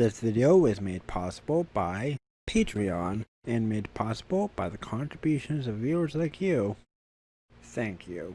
This video was made possible by Patreon and made possible by the contributions of viewers like you. Thank you.